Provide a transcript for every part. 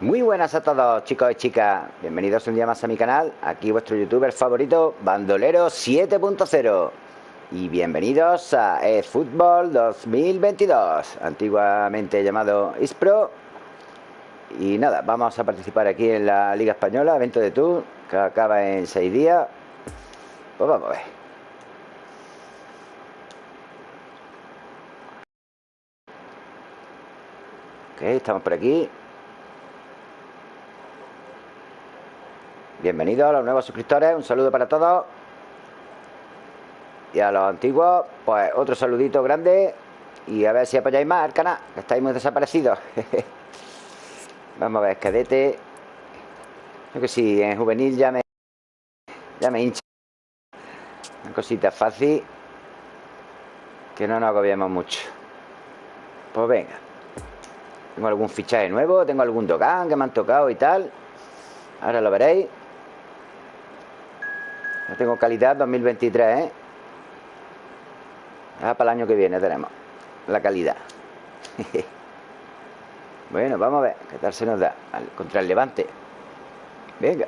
Muy buenas a todos chicos y chicas. Bienvenidos un día más a mi canal. Aquí vuestro youtuber favorito Bandolero 7.0 Y bienvenidos a eFootball 2022 Antiguamente llamado ISPRO. Y nada, vamos a participar aquí en la Liga Española Evento de Tour Que acaba en 6 días. Pues vamos a ver. Ok, estamos por aquí Bienvenidos a los nuevos suscriptores, un saludo para todos. Y a los antiguos, pues otro saludito grande. Y a ver si apoyáis más al canal, que estáis muy desaparecidos. Vamos a ver, cadete. Creo que sí, en juvenil ya me, ya me hincha. Una cosita fácil. Que no nos agobiemos mucho. Pues venga. Tengo algún fichaje nuevo, tengo algún Dogan que me han tocado y tal. Ahora lo veréis. Ya tengo calidad 2023, ¿eh? Ah, para el año que viene tenemos la calidad. bueno, vamos a ver qué tal se nos da contra el Levante. Venga.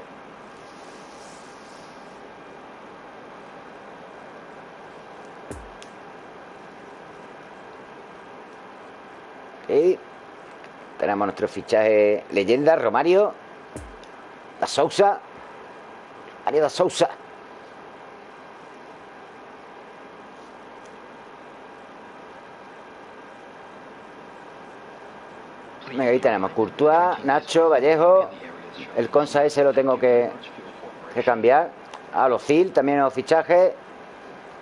Tenemos nuestro fichaje leyenda, Romario. La Sousa. María da Sousa. Ahí tenemos Courtois, Nacho, Vallejo. El Consa ese lo tengo que, cambiar. A los Fil, también los fichajes.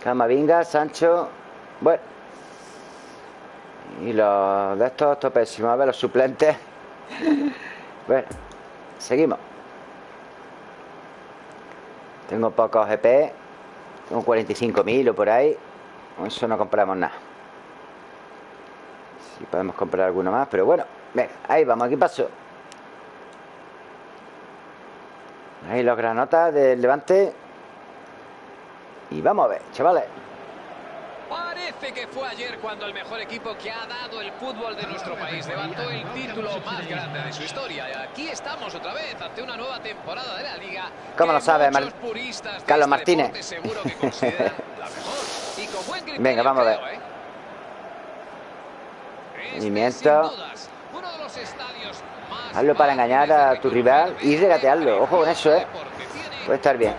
Camavinga, Sancho. Bueno. Y los de estos, esto pésimo. A ver, los suplentes. bueno, seguimos. Tengo pocos GP. Tengo 45.000 o por ahí. Con eso no compramos nada. Si podemos comprar alguno más, pero bueno. Venga, ahí vamos, aquí paso. Ahí los granotas del Levante. Y vamos a ver, chavales. Parece que fue ayer cuando el mejor equipo que ha dado el fútbol de nuestro país levantó el título más grande de su historia. Y aquí estamos otra vez ante una nueva temporada de la Liga. ¿Cómo lo sabe, Mar Carlos este Martínez? Venga, vamos a ver. ¿eh? Movimiento. Hazlo para engañar a tu rival y regatearlo. Ojo con eso, ¿eh? Puede estar bien.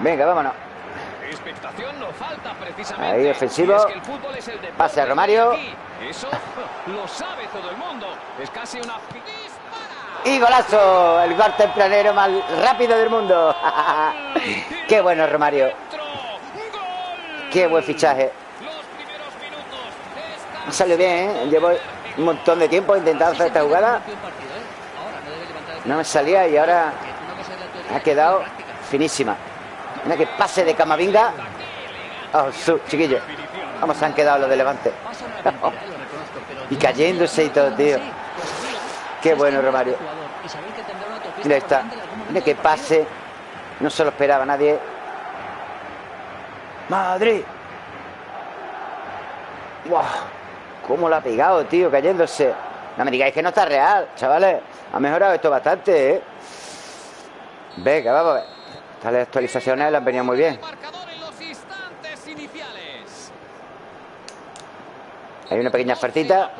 Venga, vámonos. Ahí, ofensivo. Pase a Romario. Y golazo. El gol tempranero más rápido del mundo. Qué bueno, Romario. Qué buen fichaje. Salió bien, ¿eh? Llevo un montón de tiempo intentando hacer esta jugada. No me salía y ahora ha quedado finísima. Mira que pase de Camavinga. Oh, su, chiquillo. Vamos, han quedado los de Levante. y cayéndose y todo, tío. Qué bueno, Romario. Mira, está. Mira que pase. No se lo esperaba nadie. Madrid. ¡Wow! ¿Cómo lo ha pegado, tío? Cayéndose. No me digáis que no está real, chavales. Ha mejorado esto bastante, ¿eh? Venga, vamos a ver. Estas actualizaciones le han venido muy bien. Hay una pequeña fartita.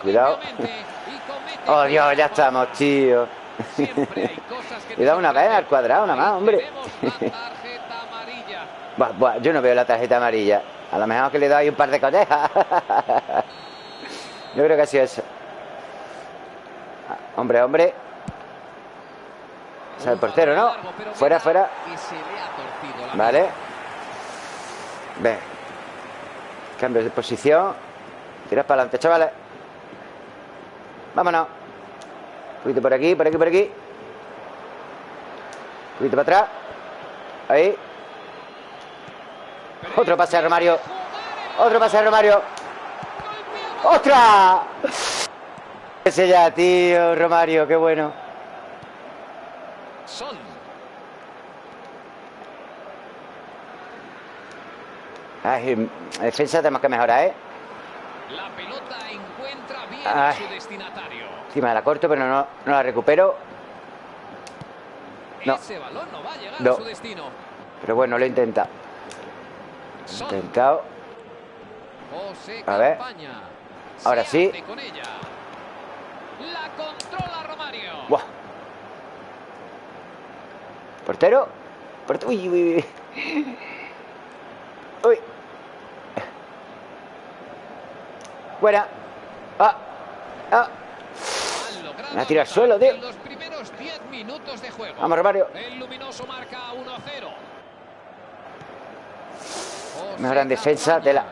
Cuidado. Oh, Dios, ya estamos, tío. Cuidado una vez al cuadrado, nada más, hombre. yo no veo la tarjeta amarilla. A lo mejor que le doy un par de cotejas. Yo creo que ha sido eso. Hombre, hombre. O sea, el portero, ¿no? Fuera, fuera. Vale. Ve. Cambio de posición. Tiras para adelante, chavales. Vámonos. Un poquito por aquí, por aquí, por aquí. Un poquito para atrás. Ahí. Otro pase a Romario. Otro pase a Romario. ¡Ostras! Ese ya, tío, Romario, qué bueno. Son. Ay, defensa tenemos que mejorar, ¿eh? La pelota encuentra bien a su destinatario. Encima la corto, pero no, no la recupero. No. Ese balón no va a llegar No. a su destino. Pero bueno, lo he intentado. He intentado. A ver. Ahora sí. La controla Romario. Buah. Portero. Porte- Uy, uy, uy. Uy. Fuera. Ah. Ah. Me ha tirado al suelo, tío. en los primeros 10 minutos de juego. Vamos, Romario. El luminoso marca 1-0. Mejora en defensa de la-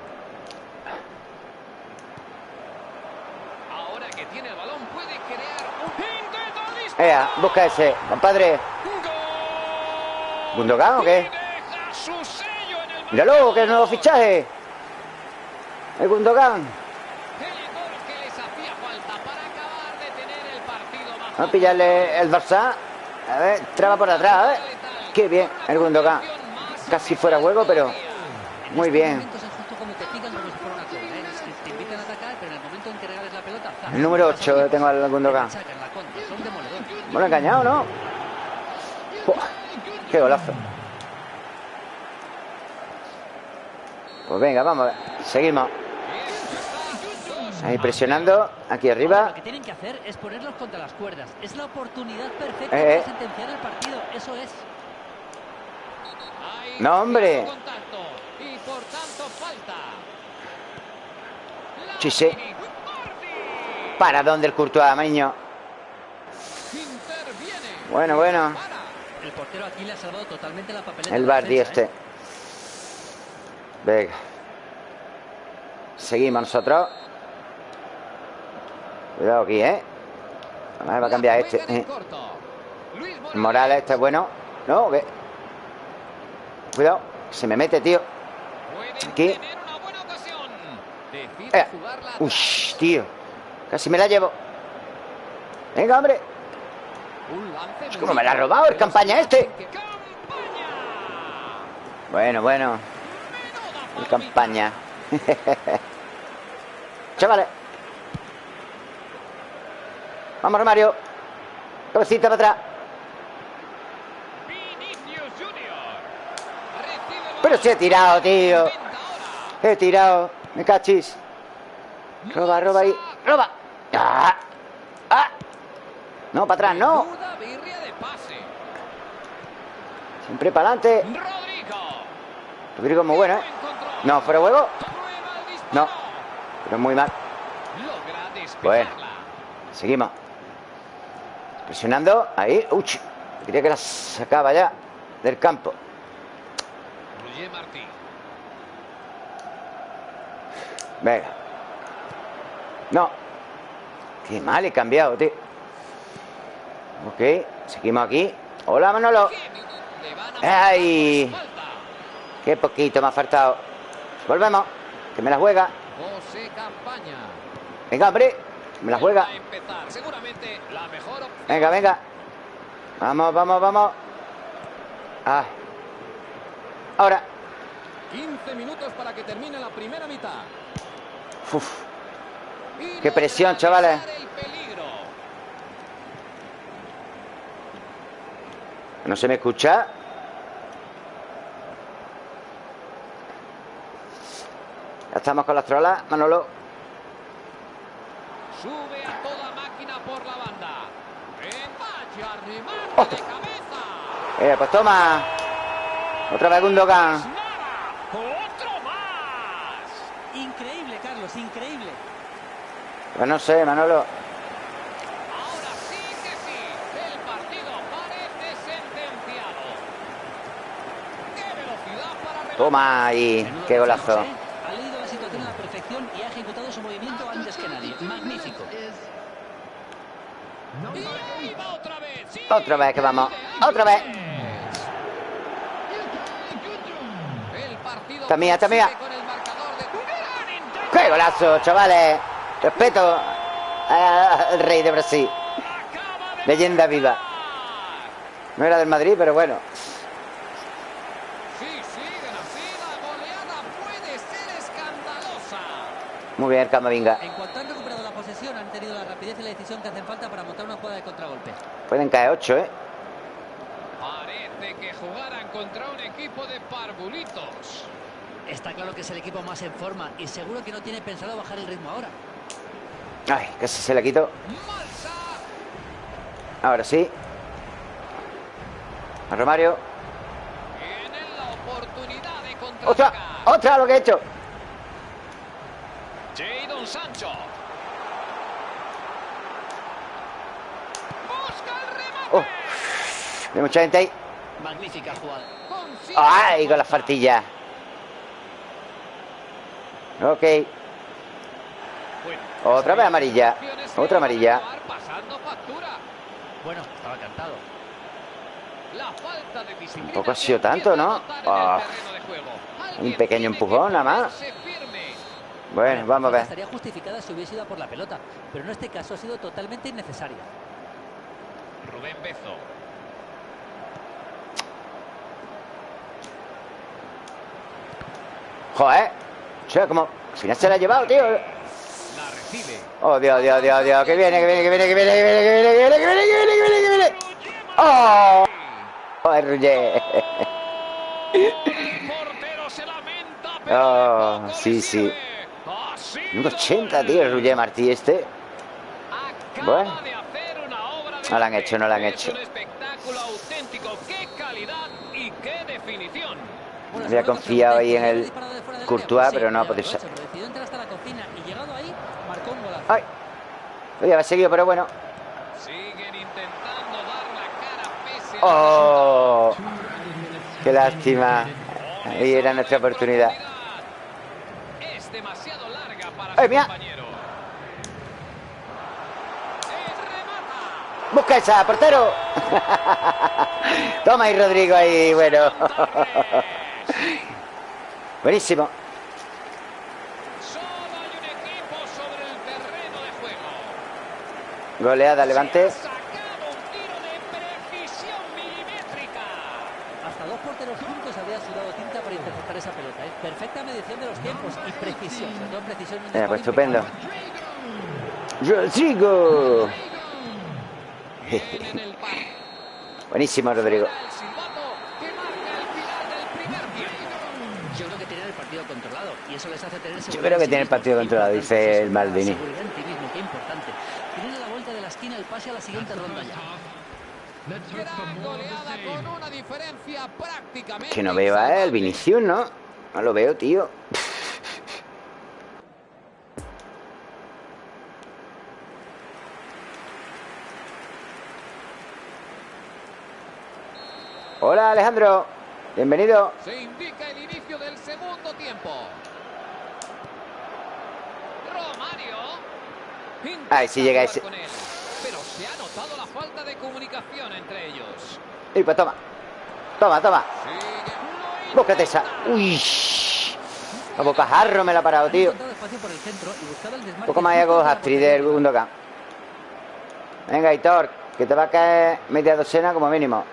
Ahora que tiene el balón puede crear un intento de disparo. Ea, busca ese, compadre. ¿Gundogan o qué? Míralo, que es nuevo fichaje. El Gundogan. Vamos a pillarle el Barça. A ver, traba por atrás, a. Qué bien, el Gundogan. Casi fuera juego, pero muy En bien. el número 8 tengo al Gundogan. machacan la contra, son demoledores. Bueno, engañado, ¿no? ¡Qué golazo! Pues venga, vamos a ver. Seguimos. Ahí presionando. Aquí Ahora, arriba. lo que tienen que hacer es ponerlos contra las cuerdas. Es la oportunidad perfecta Eh, eh. para sentenciar el partido. Eso es. No, hombre. y por tanto falta. Sí, sí. Lautaro Martínez. Para dónde el Courtois, niño. Bueno, bueno. El portero aquí le ha salvado totalmente la papeleta. El Bardi este. ¿eh? Venga. Seguimos nosotros. Cuidado aquí, ¿eh? A ver, va a cambiar este. eh. Morales. Este es bueno. No, ¿qué? Cuidado. Se me mete, tío. Aquí. Eh. Uy, tío. Casi me la llevo. Venga, hombre. Muy como me la ha robado el campaña este. Bueno, bueno. El campaña. Chavales. Vamos, Romario. Cabecita para atrás. Pero se he tirado, tío. He tirado. Me cachis. Roba, roba ahí. Roba. ¡Ah! ¡Ah! No, para atrás, no. Menuda birria de pase. Siempre para adelante. Rodrigo. Rodrigo muy bueno, ¿eh? No, fuera disparo. No. Pero muy mal. Bueno. Seguimos. Presionando. Ahí. Uch. Quería que la sacaba ya del campo. Venga. No. Qué mal he cambiado, tío. Ok. Seguimos aquí. Hola, Manolo. Qué minuto. Le van a marcar ¡Ay! Qué poquito me ha faltado. Volvemos. Que me la juega. Venga, hombre. que Me la juega. Venga, venga. Vamos, vamos, vamos. Ah. Ahora. 15 minutos para que termine la primera mitad. Uf. Qué presión, chavales. No se me escucha. Estamos con las trolas, Manolo. Sube a toda máquina por la banda. Vaya remate Oh. de cabeza. Eh, pues toma. Otra vez Gundogan. Otro más. Increíble, Carlos, increíble. Pues no sé, Manolo. Ahora sí que sí. El partido parece sentenciado. ¡Qué velocidad para! Toma ahí. Menudo Qué golazo. Otra vez que vamos. Otra vez. Esta mía, esta mía. ¡Qué golazo, chavales! Respeto al rey de Brasil. Leyenda viva. No era del Madrid, pero bueno. Muy bien, Camavinga. En cuanto es la decisión que hacen falta para montar una jugada de contragolpe. Pueden caer 8, ¿eh? Parece que jugaran contra un equipo de parvulitos. Está claro que es el equipo más en forma y seguro que no tiene pensado bajar el ritmo ahora. Ay, casi se le quitó. Ahora sí. A Romario. La oportunidad de ¡Otra! ¡Otra lo que he hecho! Jadon Sancho. Hay mucha gente ahí. Magnífica jugada. ¡Ay! Con las falta. fartillas. Ok. Otra vez amarilla. Otra amarilla. Bueno, estaba cantado. La falta de disciplina Tampoco ha sido tanto, ¿no? juego. Un pequeño empujón, nada más. Bueno, vamos a ver. Estaría justificada si hubiese ido a por la pelota, pero en este caso ha sido totalmente innecesaria. Rubén Bezo. Joder. O sea, como... Al final se la ha llevado, tío. La recibe. Oh, Dios, Dios, Dios, Dios. Que viene, que viene, que viene, que viene, que viene, que viene, que viene, que viene, que viene, que viene, que viene. ¡Oh! Joder, pero Oh, sí, sí. Un lo 80, es. tío, el Martí este. Bueno. No la han hecho, no la han hecho. Había confiado ahí en el Courtois, pero no ha podido salir. ¡Ay! Oye, va seguido, pero bueno. ¡Oh! ¡Qué lástima! Ahí era nuestra oportunidad. ¡Ay, mira! ¡Busca esa, portero! Toma ahí, Rodrigo, ahí, bueno. Buenísimo. Precisión milimétrica. Hasta dos porteros juntos habrían sudado tinta para interceptar esa pelota. ¿eh? Perfecta medición de los tiempos y precisión. Sobre todo precisión en un Eh, pues estupendo. Rodrigo. Buenísimo, Rodrigo. Que marca el. Yo creo que partido controlado y eso les hace tener Yo creo que tiene el partido controlado, dice el Maldini. Seguridad en ti mismo, qué importante. Tienen a la vuelta de la esquina el pase a la siguiente ronda ya. Gran goleada con una diferencia prácticamente. Que no veo a él. Vinicius, ¿no? No lo veo, tío. Hola, Alejandro. Bienvenido. Se indica el inicio del segundo tiempo. Romario. Ay, sí llega ese. Pero se ha notado la falta de comunicación entre ellos. Y pues toma. Toma, toma. Búscate esa. Uy. A bocajarro me la ha parado, tío. Un poco más hago Astrid del. Gundogan. Venga, Hitor, que te va a caer media docena como mínimo.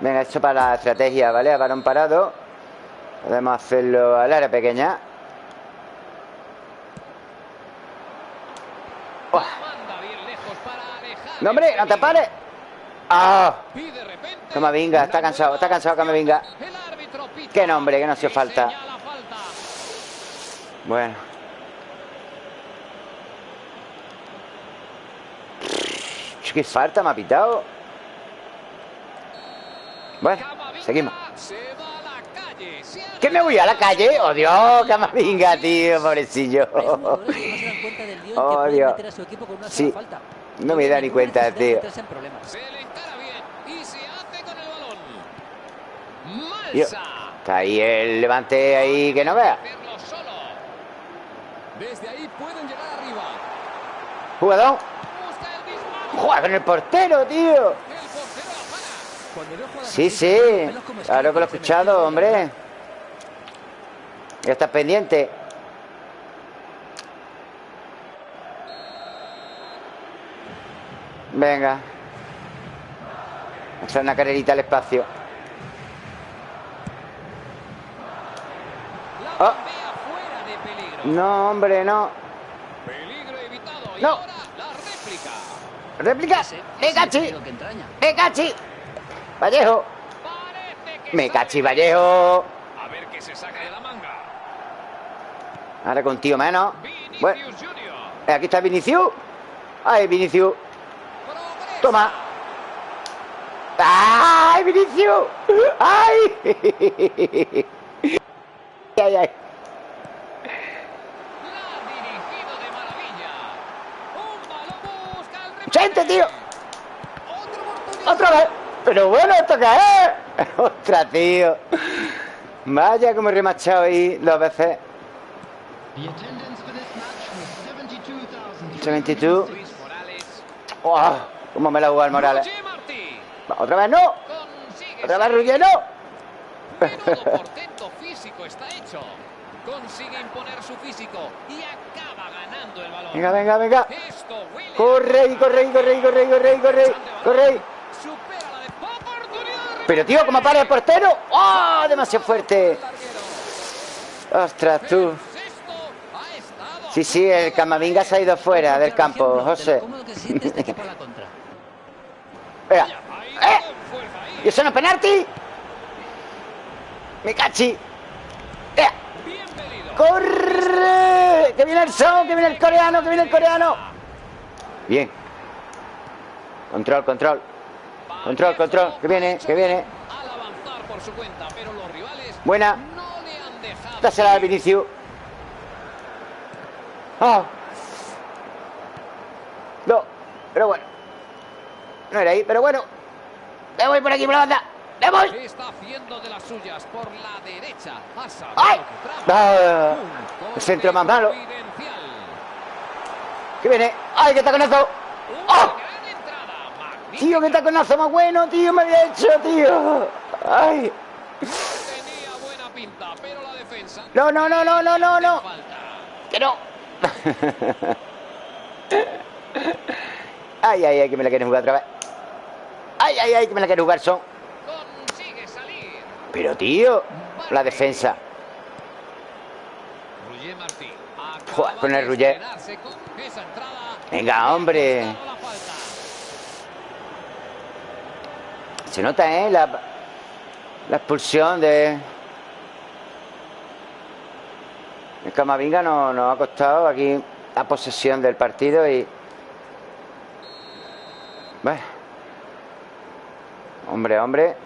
Venga, esto para la estrategia, ¿vale? A balón parado. Podemos hacerlo al área pequeña. ¡Oh! No, hombre, no te pares. ¡Ah! No venga, está cansado, está cansado que venga. Qué nombre, que no hacía falta. Bueno. Qué falta me ha pitado. Bueno, seguimos. ¿Qué me voy a la calle? ¡Oh, Dios! ¡Camavinga, tío! ¡Pobrecillo! ¡Oh, Dios! Sí. No me da ni cuenta, tío. Yo. Está ahí el levante ahí que no vea. Jugador. Juega con el portero, tío. Sí, sí. Claro que lo he escuchado, hombre. Ya estás pendiente. Venga. Echar una carrerita al espacio. Oh. No, hombre, no. No. Réplica. Me cachi. Me cachi. Vallejo. Me cachi, Vallejo. A ver qué se saca de la manga. Ahora con tío menos. Bueno. Aquí está Vinicius. Ay, Vinicius. Toma. ¡Ay, Vinicius! ¡Ay! ¡Ay, ay! ¡Chente, tío! Otra oportunidad. ¡Otra vez! Pero bueno, ¿esto qué es? ¡Otra, tío! Vaya como he remachado ahí dos veces. The attendance for this match was 72,000. 72. Luis Morales. ¡Oh! ¿Cómo me la juega el Morales? ¡Otra vez no! ¡Otra vez. Ruggier no! Menudo portento físico está hecho. Consigue imponer su físico y acaba ganando el balón. Venga, venga, venga. Corre y corre y corre y corre y corre y corre. Corre. Supera la de oportunidad de Pero tío, ¿cómo para el portero? ¡Oh! Demasiado fuerte. Ostras, tú. Sí, sí, el Camavinga se ha ido fuera del campo, José. Ahí ¡Eh! ¿Y eso no es penalti? ¡Me cachi! ¡Eh! ¡Corre! ¡Que viene el son! ¡Que viene el coreano! ¡Que viene el coreano! Bien. Control, control. Control, control. Que viene, que viene. Buena. no le han dejado. Dásela a Vinicius. ¡Ah! No, pero bueno. No era ahí, pero bueno. Me voy por aquí por la banda. ¡Me voy! Está haciendo de las suyas por la derecha. Ha sabido ¡Ay! que. Ah, el centro más malo. Que viene. ¡Ay, qué taconazo! Una ¡Ah! Tío, qué taconazo más bueno, tío, me había hecho, tío. ¡Ay! Tenía buena pinta, pero la defensa. No, no, no, no, no, no, no. Que no. Ay, ay, ay, que me la quieren jugar otra vez. Ay, ay, ay, que me la quieren jugar son. Consigue salir. Pero, tío, la defensa. Martí. Joder, con el entrada. Venga, hombre. Se nota, ¿eh? La, la expulsión de... El Camavinga nos, nos ha costado aquí la posesión del partido y... Bueno. Hombre, hombre.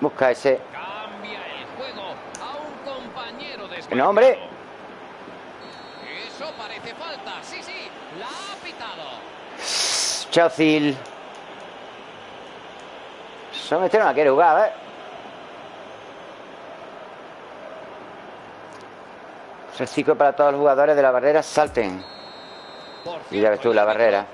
Busca ese... Cambia el juego a un compañero de no, hombre. Eso parece falta. Sí, sí. La ha pitado. Chocil. Solo este no la quiere jugar, ¿eh? Reciclo para todos los jugadores de la barrera salten. Y ya ves tú, la barrera.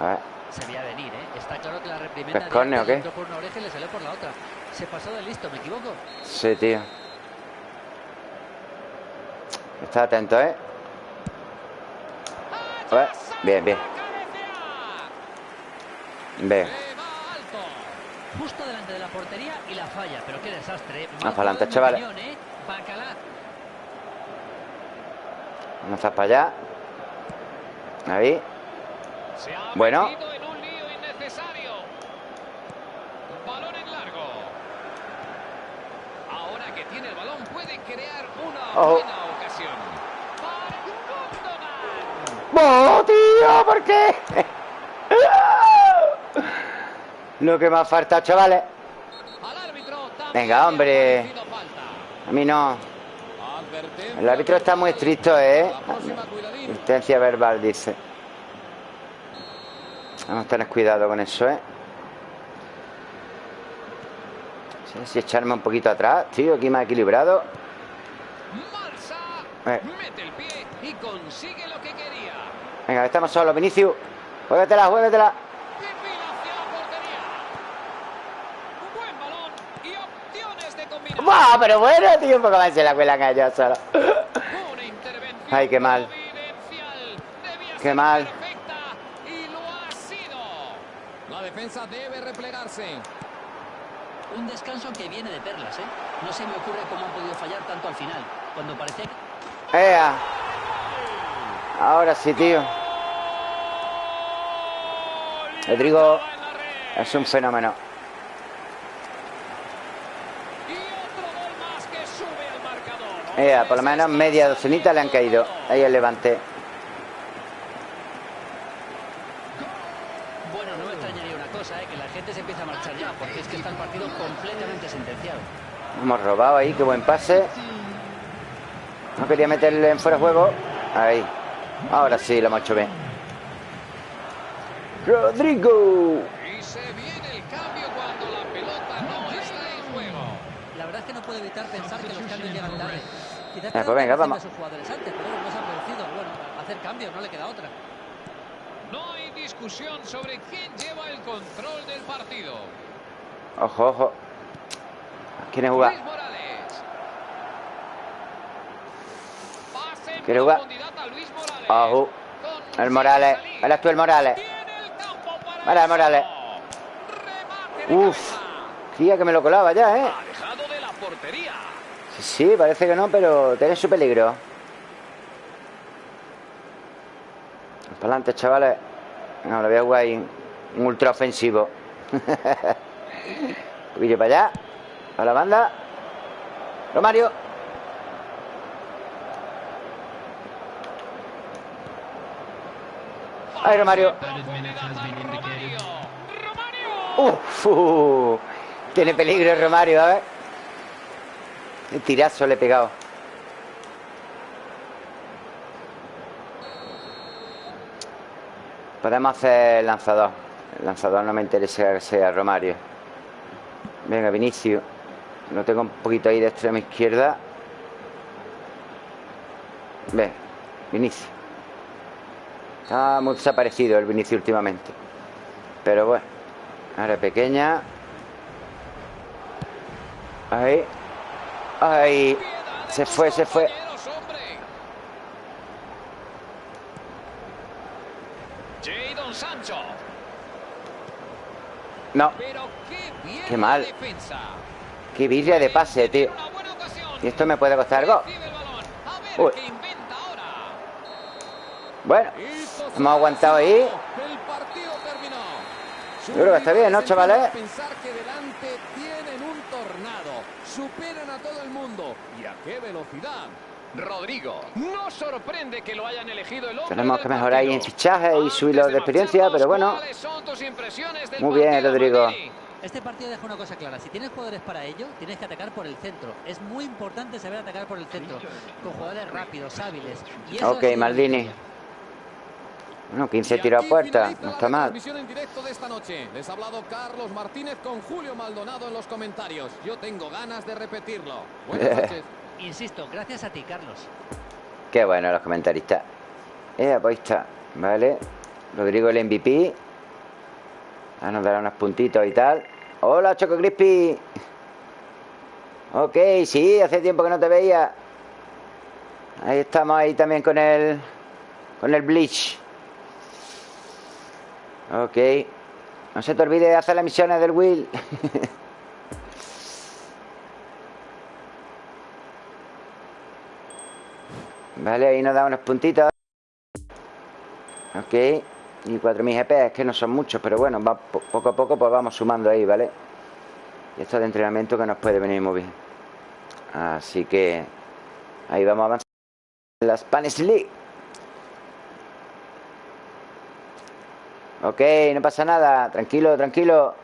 A ver. Se veía venir, ¿eh? Está claro que la reprimenda ¿Es córner o qué? por una oreja y le salió por la otra. Se pasó de listo, ¿me equivoco? Sí, tío. Está atento, ¿eh? A ver. Bien, bien. Bien. Justo delante de la portería y la falla. Pero qué desastre. ¿eh? Ah, Mal para adelante, chavales. ¿eh? Vamos a para allá. Ahí. Bueno. Ahora que tiene el balón puede crear una Oh. buena ocasión. ¡Oh, tío! ¿Por qué? Lo que me ha faltado, chavales. Venga, hombre. falta. A mí no. El árbitro está muy estricto, ¿eh? Intensia verbal, dice. Vamos a tener cuidado con eso, ¿eh? Sí, si echarme un poquito atrás, tío, aquí más equilibrado. Eh. mete el pie y consigue lo que quería. Venga, estamos solos, Vinicius. Juégatela, juégatela. ¡Buah! Pero bueno, tío, un poco más se la cuelan a ellos solo. Ay, qué mal. Qué mal. perfecta y lo ha sido. La defensa debe replegarse. Un descanso que viene de perlas, ¿eh? No se me ocurre cómo han podido fallar tanto al final. Cuando parecía que... ¡Ea! Ahora sí, tío. Rodrigo es un fenómeno. Y otro gol más que sube al marcador. Ea, por lo menos media docenita le han caído. Ahí el levante. Bueno, no me extrañaría una cosa, ¿eh? Que la gente se empieza a marchar ya, porque es que está el partido completamente sentenciado. Hemos robado ahí, qué buen pase. No quería meterle en fuera de juego. Ahí. Ahora sí, lo hemos hecho bien. Rodrigo. Y se viene el cambio cuando la pelota no está en juego. La verdad es que no puedo evitar pensar que los cambios llegan tarde. Quizás Eh, pues venga, vamos. sus jugadores antes, pero no se han producido. Bueno, hacer cambios, no le queda otra. No hay discusión sobre quién lleva el control del partido. Ojo, ojo. ¿Quién jugar? ¿Quiere jugar? Ojo. El Morales. Eres tú el Morales. El Vale, eso. Morales. Uf. Creía que me lo colaba ya, ¿eh? Sí, sí, parece que no, pero tiene su peligro. Para adelante, chavales. No, lo voy a jugar ahí. Un ultra ofensivo. Un poquillo para allá. A la banda. Romario. Ahí, Romario. Uf, uh, tiene peligro el Romario, a ver. El tirazo le he pegado. Podemos hacer el lanzador. El lanzador no me interesa que sea Romario. Venga, Vinicio. Lo tengo un poquito ahí de extrema izquierda. Ve, Vinicio. Está muy desaparecido el Vinicio últimamente. Pero bueno. Ahora pequeña. Ahí. Ahí. Se fue, se fue. No. Qué mal. Qué birria de pase, tío. Y esto me puede costar gol. Uy. Bueno. Hemos aguantado ahí. Yo creo que está bien, ¿no, chavales? empiezan a Pensar que delante tienen un tornado. Superan a todo el mundo. ¿Y a qué velocidad? Rodrigo. No sorprende que lo hayan elegido el Tenemos que mejorar ahí en fichajes y subirlo de experiencia, pero bueno. ¿cuáles son tus impresiones del Muy bien, Rodrigo. Este partido deja una cosa clara. Si tienes jugadores para ello, tienes que atacar por el centro. Es muy importante saber atacar por el centro. Con jugadores rápidos, hábiles. Y eso Ok, Maldini. Bueno, 15 Y tiros a puerta. No está mal. transmisión en directo de esta noche. Les ha hablado Carlos Martínez con Julio Maldonado en los comentarios. Yo tengo ganas de repetirlo. Buenas noches. Insisto, gracias a ti, Carlos. Qué bueno los comentaristas. Eh, pues ahí está. Vale. Rodrigo el MVP. Ah, nos dará unos puntitos y tal. Hola, Choco Crispy. Ok, sí, hace tiempo que no te veía. Ahí estamos ahí también con el. Con el Bleach. Ok. No se te olvide de hacer las misiones del Will. Vale, ahí nos da unos puntitos. Ok. Y 4.000 GP, es que no son muchos, pero bueno, va, po- poco a poco pues vamos sumando ahí, ¿vale? Y esto de entrenamiento que nos puede venir muy bien. Así que ahí vamos avanzando en la Spanish League. Ok, no pasa nada. Tranquilo, tranquilo.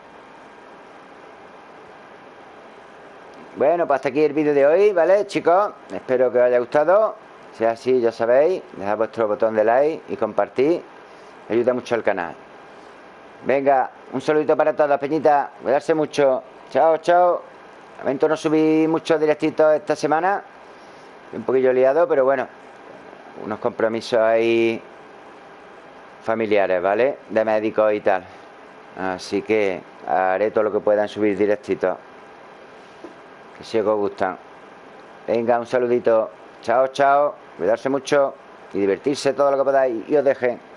Bueno, pues hasta aquí el vídeo de hoy, ¿vale, chicos? Espero que os haya gustado. Si es así, ya sabéis, dejad vuestro botón de like y compartir. Ayuda mucho al canal. Venga, un saludito para todos, Peñita. Cuidarse mucho. Chao, chao. Lamento no subí muchos directitos esta semana. Un poquillo liado, pero bueno. Unos compromisos ahí familiares, ¿vale? De médicos y tal. Así que haré todo lo que pueda en subir directitos. Que si os gustan. Venga, un saludito. Chao, chao. Cuidarse mucho y divertirse todo lo que podáis. Y os dejen.